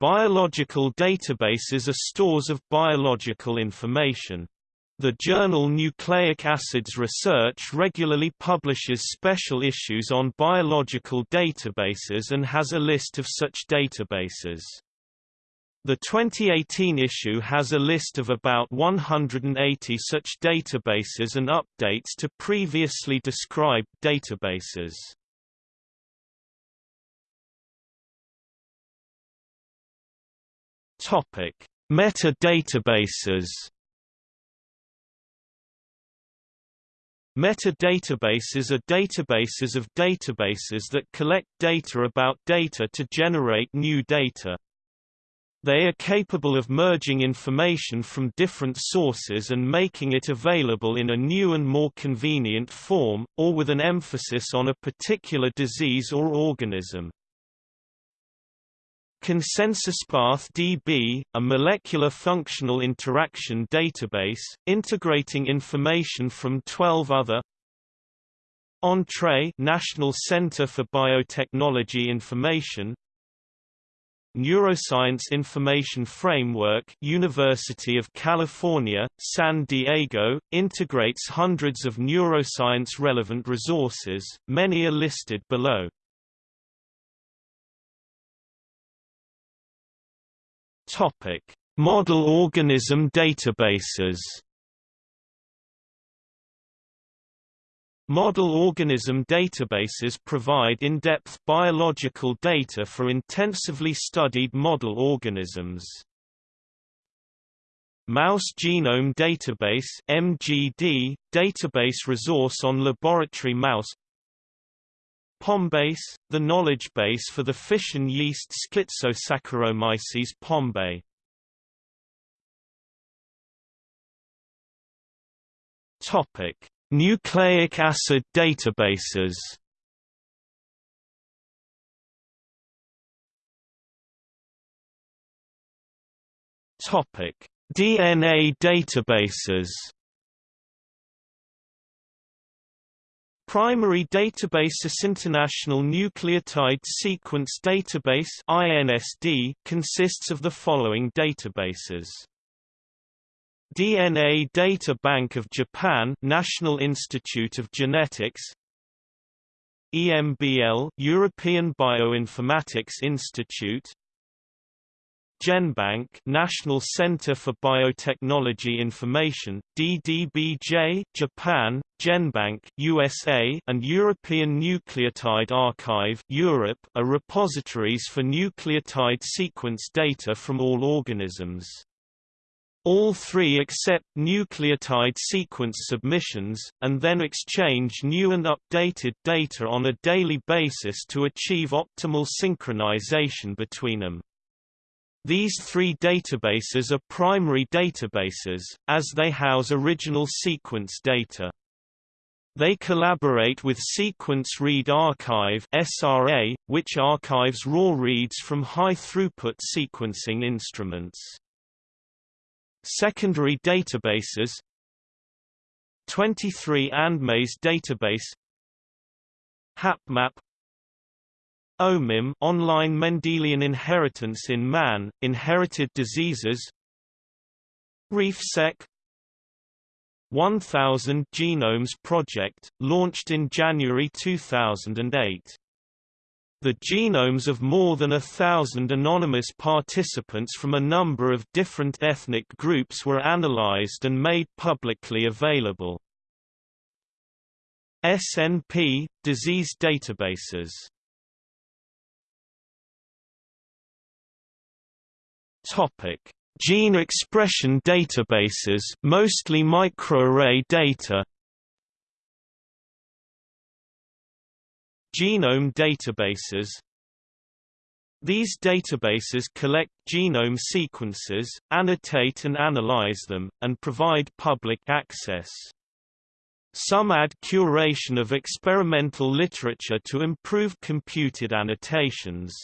Biological databases are stores of biological information. The journal Nucleic Acids Research regularly publishes special issues on biological databases and has a list of such databases. The 2018 issue has a list of about 180 such databases and updates to previously described databases. Topic: Metadatabases. Metadatabases are databases of databases that collect data about data to generate new data. They are capable of merging information from different sources and making it available in a new and more convenient form, or with an emphasis on a particular disease or organism. ConsensusPath DB, a molecular functional interaction database, integrating information from 12 other Entrez National Center for Biotechnology Information Neuroscience Information Framework University of California, San Diego, integrates hundreds of neuroscience-relevant resources, many are listed below. Model organism databases Model organism databases provide in-depth biological data for intensively studied model organisms. Mouse Genome Database MGD, database resource on laboratory mouse POMBase, the knowledge base for the fission yeast Schizosaccharomyces pombe. Topic: Nucleic acid databases Topic: DNA databases. Primary database: Databases International Nucleotide Sequence Database INSD consists of the following databases. DNA Data Bank of Japan National Institute of Genetics EMBL European Bioinformatics Institute GenBank National Center for Biotechnology Information DDBJ Japan GenBank USA and European Nucleotide Archive Europe are repositories for nucleotide sequence data from all organisms all three accept nucleotide sequence submissions, and then exchange new and updated data on a daily basis to achieve optimal synchronization between them. These three databases are primary databases, as they house original sequence data. They collaborate with Sequence Read Archive SRA, which archives raw reads from high-throughput sequencing instruments. Secondary databases 23andMe's database HapMap OMIM online Mendelian inheritance in man, inherited diseases. RefSeq 1000 Genomes Project, launched in January 2008 the genomes of more than a thousand anonymous participants from a number of different ethnic groups were analyzed and made publicly available. SNP – Disease databases Gene expression databases mostly microarray data Genome databases These databases collect genome sequences, annotate and analyze them, and provide public access. Some add curation of experimental literature to improve computed annotations.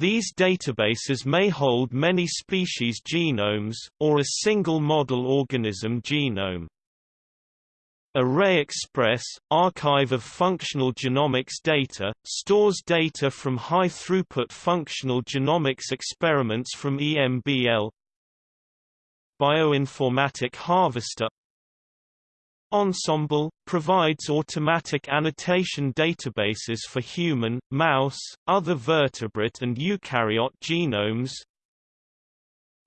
These databases may hold many species genomes, or a single model organism genome. ArrayExpress, archive of functional genomics data, stores data from high-throughput functional genomics experiments from EMBL Bioinformatic Harvester Ensembl – provides automatic annotation databases for human, mouse, other vertebrate and eukaryote genomes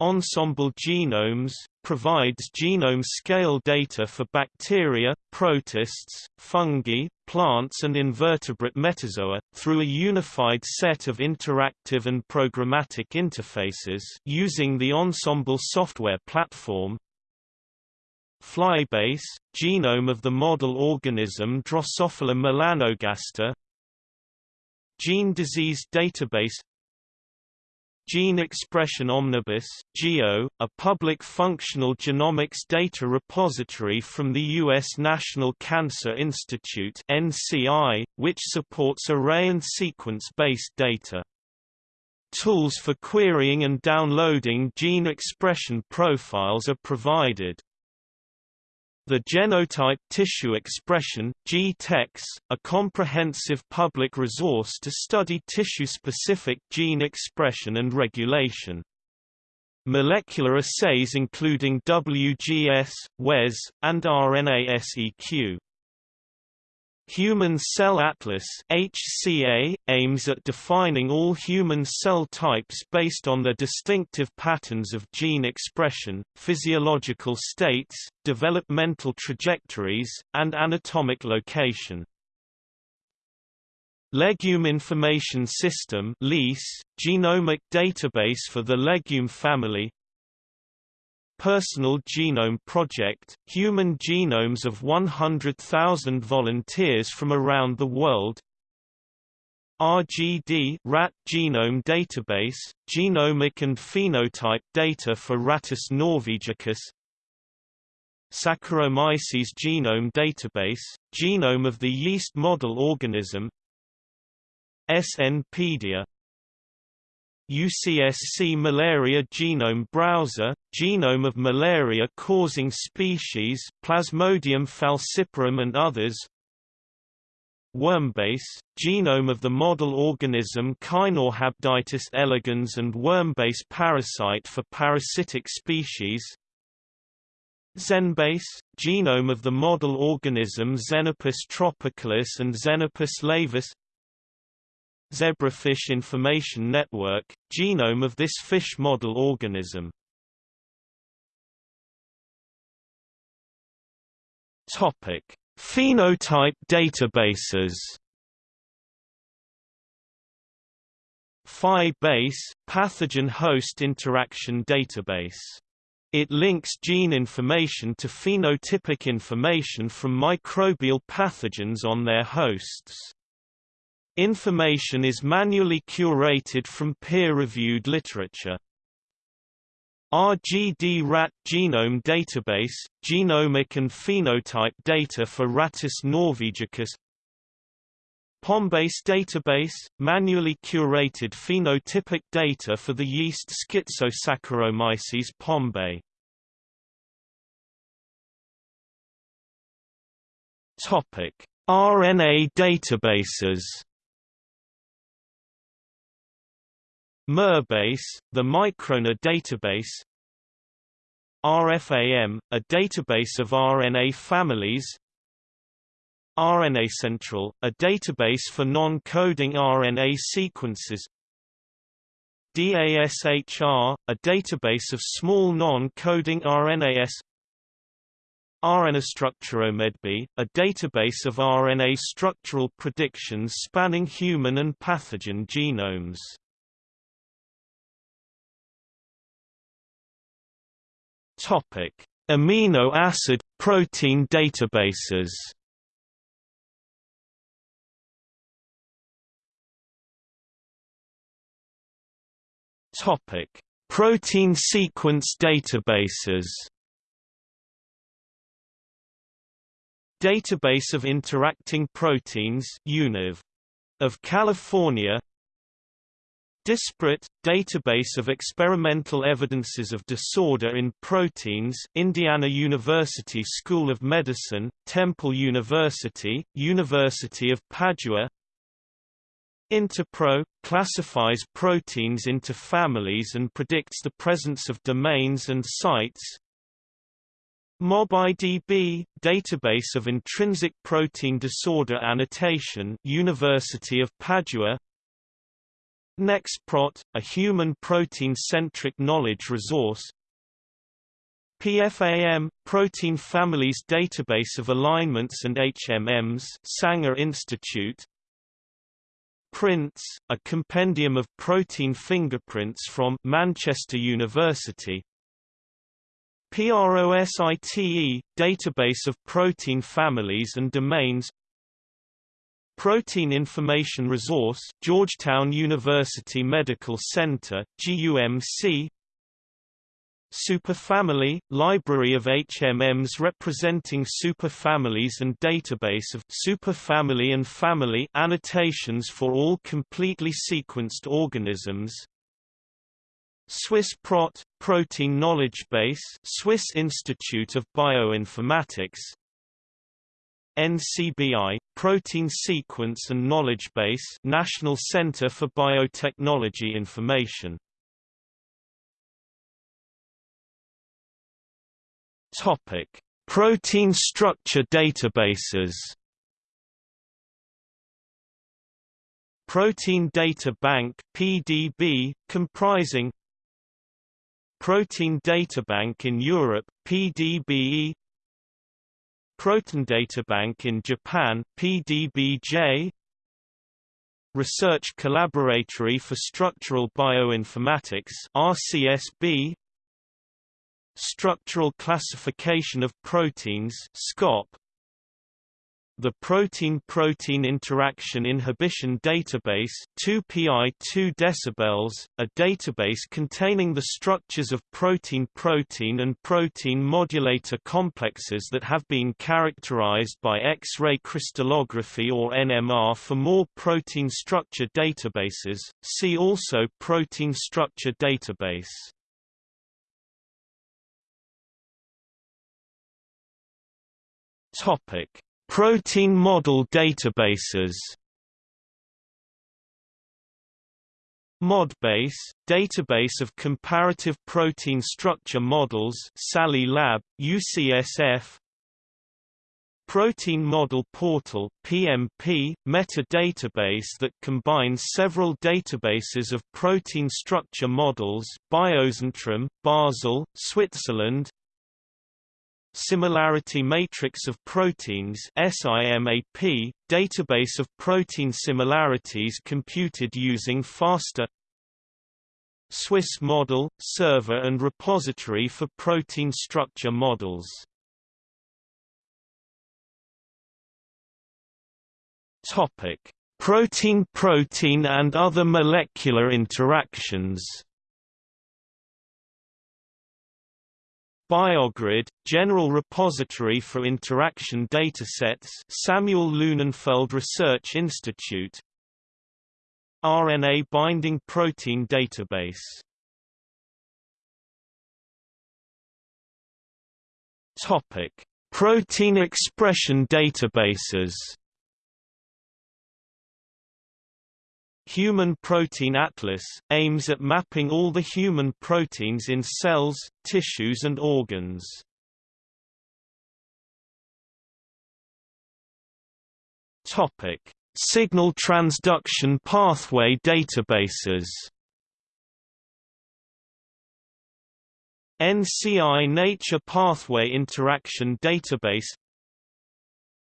Ensembl Genomes, provides genome-scale data for bacteria, protists, fungi, plants and invertebrate metazoa, through a unified set of interactive and programmatic interfaces using the Ensembl software platform. Flybase, genome of the model organism Drosophila melanogaster Gene Disease Database Gene Expression Omnibus GEO, a public functional genomics data repository from the U.S. National Cancer Institute NCI, which supports array and sequence-based data. Tools for querying and downloading gene expression profiles are provided. The Genotype Tissue Expression GTEx, a comprehensive public resource to study tissue-specific gene expression and regulation. Molecular assays including WGS, WES, and RNA-seq. Human Cell Atlas HCA, aims at defining all human cell types based on their distinctive patterns of gene expression, physiological states, developmental trajectories, and anatomic location. Legume Information System genomic database for the legume family Personal Genome Project, human genomes of 100,000 volunteers from around the world. RGD rat genome database, genomic and phenotype data for Rattus norvegicus. Saccharomyces genome database, genome of the yeast model organism. SNpedia UCSC Malaria Genome Browser, genome of malaria-causing species Plasmodium falciparum and others. Wormbase, genome of the model organism Caenorhabditis elegans and wormbase parasite for parasitic species. Xenbase, genome of the model organism Xenopus tropicalis and Xenopus laevis Zebrafish Information Network, genome of this fish model organism. Topic: Phenotype databases. PHI-base, pathogen host interaction database. It links gene information to phenotypic information from microbial pathogens on their hosts. Information is manually curated from peer-reviewed literature. RGD-RAT Genome Database, genomic and phenotype data for Rattus norvegicus POMBase database, manually curated phenotypic data for the yeast Schizosaccharomyces pombe. RNA databases miRBase, the microRNA database. RFAM, a database of RNA families. RNACentral, a database for non-coding RNA sequences. DASHR, a database of small non-coding RNAS RNAstructuromedB, a database of RNA structural predictions spanning human and pathogen genomes Topic: Amino acid protein databases. Topic: Protein sequence databases. Database of Interacting Proteins UNIV. of California DisProt, Database of Experimental Evidences of Disorder in Proteins Indiana University School of Medicine, Temple University, University of Padua. Interpro – classifies proteins into families and predicts the presence of domains and sites. MobIDB – Database of Intrinsic Protein Disorder Annotation University of Padua NextProt, a human protein-centric knowledge resource. PFAM – Protein Families Database of Alignments and HMMs Sanger Institute. Prints, a compendium of protein fingerprints from Manchester University. PROSITE – Database of protein families and domains Protein Information Resource Georgetown University Medical Center GUMC Superfamily – Library of HMMs representing superfamilies and database of superfamily and family annotations for all completely sequenced organisms. Swiss Prot – Protein Knowledge Base Swiss Institute of Bioinformatics NCBI – Protein Sequence and Knowledge Base National Center for Biotechnology Information Topic: Protein structure databases. Protein Data Bank (PDB), comprising Protein Databank in Europe (PDBE), Protein Databank in Japan PDBJ Research Collaboratory for Structural Bioinformatics RCSB Structural Classification of Proteins SCOP the Protein-Protein Interaction Inhibition Database 2PI 2 decibels, a database containing the structures of protein-protein and protein modulator complexes that have been characterized by X-ray crystallography or NMR for more protein structure databases, see also Protein Structure Database. Topic Protein model databases. ModBase, database of comparative protein structure models Sali Lab, UCSF Protein Model Portal PMP, meta-database that combines several databases of protein structure models Biozentrum, Basel, Switzerland Similarity Matrix of Proteins SIMAP, database of protein similarities computed using FASTA Swiss Model, server and repository for protein structure models. Protein-protein and other molecular interactions BioGrid, General Repository for Interaction Datasets Samuel Lunenfeld Research Institute. RNA Binding Protein Database. Topic: Protein expression databases Human Protein Atlas, aims at mapping all the human proteins in cells, tissues and organs. Signal transduction pathway databases. NCI Nature Pathway Interaction Database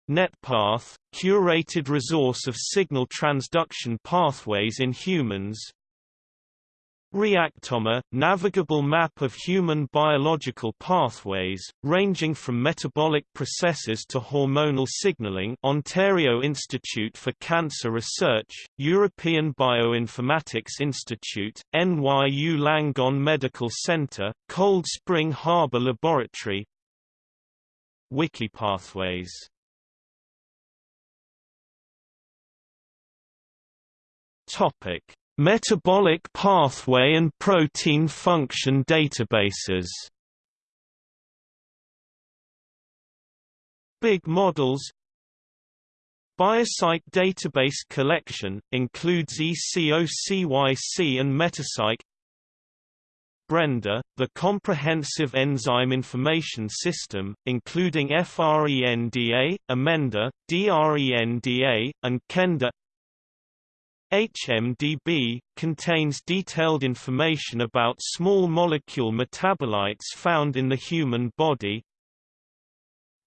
NetPath, curated resource of signal transduction pathways in humans. Reactome, navigable map of human biological pathways, ranging from metabolic processes to hormonal signaling. Ontario Institute for Cancer Research, European Bioinformatics Institute, NYU Langone Medical Center, Cold Spring Harbor Laboratory. Wikipathways Topic: Metabolic pathway and protein function databases BiGG Models Biocyc database collection, includes ECOCYC and Metacyc Brenda, the Comprehensive Enzyme Information System, including FRENDA, Amenda, DRENDA, and KENDA HMDB, contains detailed information about small molecule metabolites found in the human body.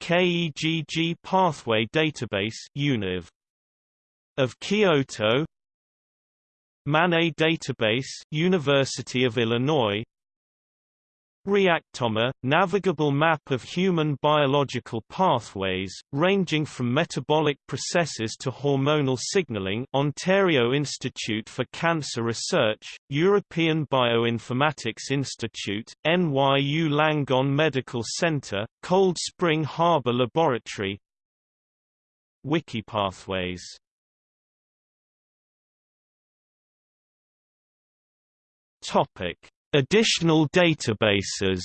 KEGG Pathway Database UNIV. of Kyoto. MANE Database University of Illinois Reactome, navigable map of human biological pathways, ranging from metabolic processes to hormonal signaling Ontario Institute for Cancer Research, European Bioinformatics Institute, NYU Langone Medical Center, Cold Spring Harbor Laboratory. Wikipathways. Topic Additional databases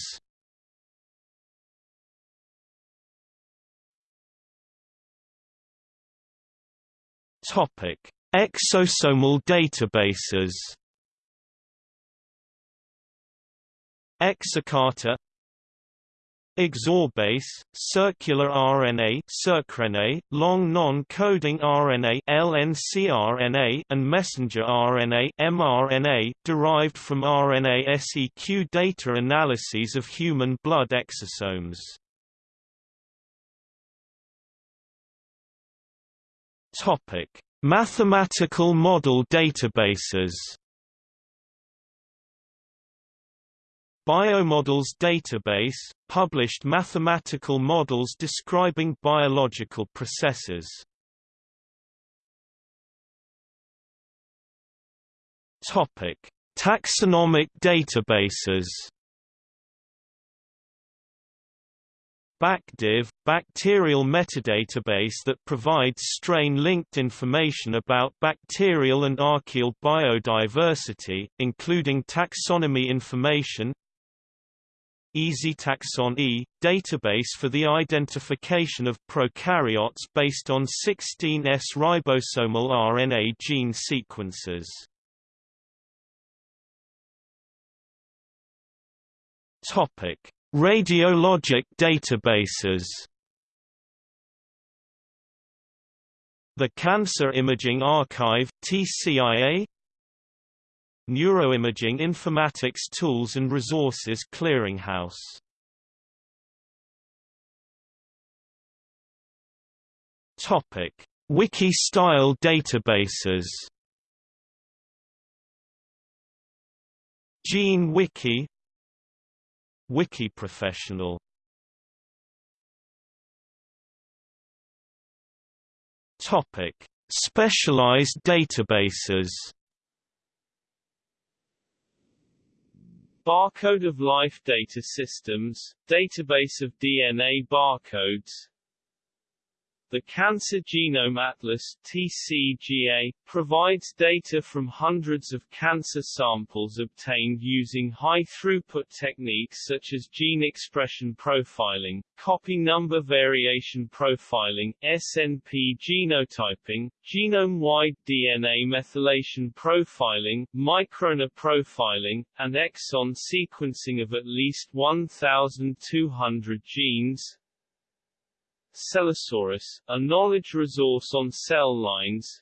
Topic: Exosomal databases. Exocarta Exorbase, circular RNA circRNA, long non-coding RNA LNCRNA, and messenger RNA mRNA, derived from RNA-seq data analyses of human blood exosomes. Topic: Mathematical model databases Biomodels database, published mathematical models describing biological processes. Taxonomic databases. BacDive, bacterial metadatabase that provides strain-linked information about bacterial and archaeal biodiversity, including taxonomy information, EasyTaxon E, database for the identification of prokaryotes based on 16S ribosomal RNA gene sequences. Topic: Radiologic databases. The Cancer Imaging Archive (TCIA), Neuroimaging Informatics Tools and Resources Clearinghouse Topic: Wiki-style databases. Gene Wiki, Wiki Professional. Topic: Specialized databases. Barcode of Life Data Systems, database of DNA barcodes the Cancer Genome Atlas TCGA, provides data from hundreds of cancer samples obtained using high-throughput techniques such as gene expression profiling, copy number variation profiling, SNP genotyping, genome-wide DNA methylation profiling, microRNA profiling, and exon sequencing of at least 1,200 genes, Cellosaurus, a knowledge resource on cell lines.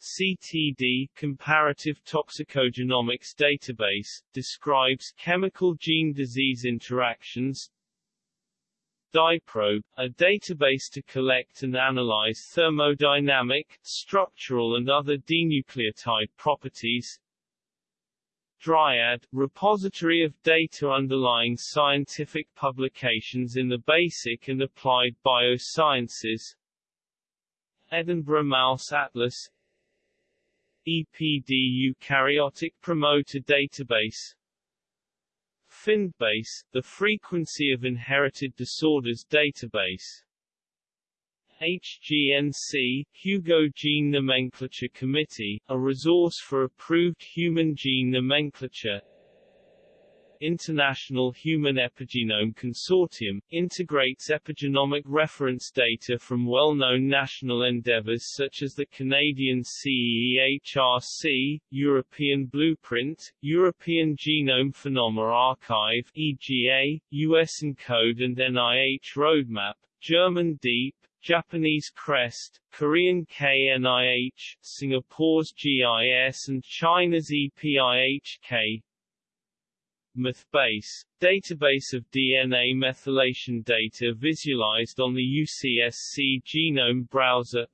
CTD Comparative Toxicogenomics Database, describes chemical gene-disease interactions. DiProDB, a database to collect and analyze thermodynamic, structural and other dinucleotide properties Dryad, repository of data underlying scientific publications in the basic and applied biosciences. Edinburgh Mouse Atlas. EPD Eukaryotic Promoter Database. FINDbase, the Frequency of Inherited Disorders Database HGNC, Hugo Gene Nomenclature Committee, a resource for approved human gene nomenclature. International Human Epigenome Consortium, integrates epigenomic reference data from well-known national endeavors such as the Canadian CEHRC, European Blueprint, European Genome Phenomena Archive EGA, US ENCODE and NIH Roadmap, German DEEP, Japanese CREST, Korean KNIH, Singapore's GIS and China's EPIHK. MethBase, database of DNA methylation data visualized on the UCSC Genome Browser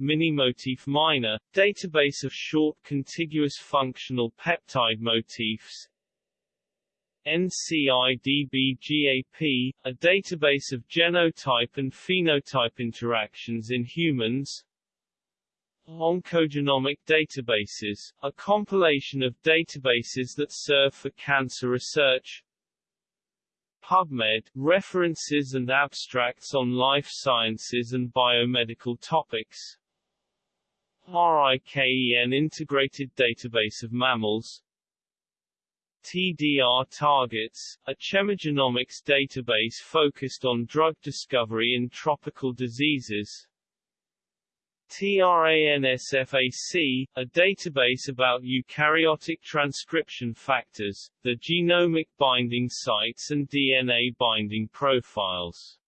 Minimotif Miner, database of short contiguous functional peptide motifs NCBI dbGaP, a database of genotype and phenotype interactions in humans. Oncogenomic databases, a compilation of databases that serve for cancer research. PubMed, references and abstracts on life sciences and biomedical topics. RIKEN Integrated Database of Mammals TDR Targets, a chemogenomics database focused on drug discovery in tropical diseases TRANSFAC, a database about eukaryotic transcription factors, the genomic binding sites and DNA binding profiles.